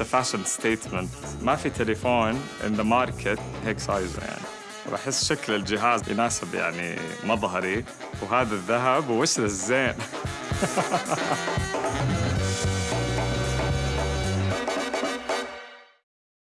it's fashion statement ما في تليفون in the market هيك size ه يعني. بحس شكل الجهاز يناسب يعني مظهري. وهذا الذهب ووش الزين؟